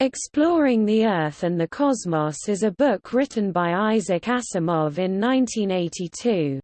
Exploring the Earth and the Cosmos is a book written by Isaac Asimov in 1982.